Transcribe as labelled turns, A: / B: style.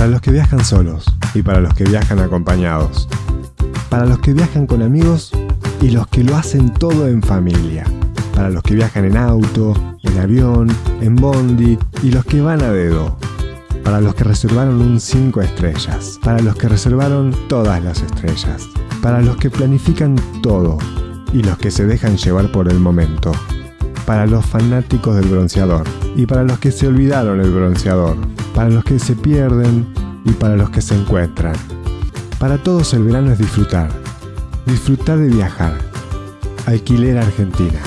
A: Para los que viajan solos y para los que viajan acompañados. Para los que viajan con amigos y los que lo hacen todo en familia. Para los que viajan en auto, en avión, en bondi y los que van a dedo. Para los que reservaron un 5 estrellas. Para los que reservaron todas las estrellas. Para los que planifican todo y los que se dejan llevar por el momento. Para los fanáticos del bronceador y para los que se olvidaron el bronceador. Para los que se pierden y para los que se encuentran. Para todos el verano es disfrutar. Disfrutar de viajar. Alquiler Argentina.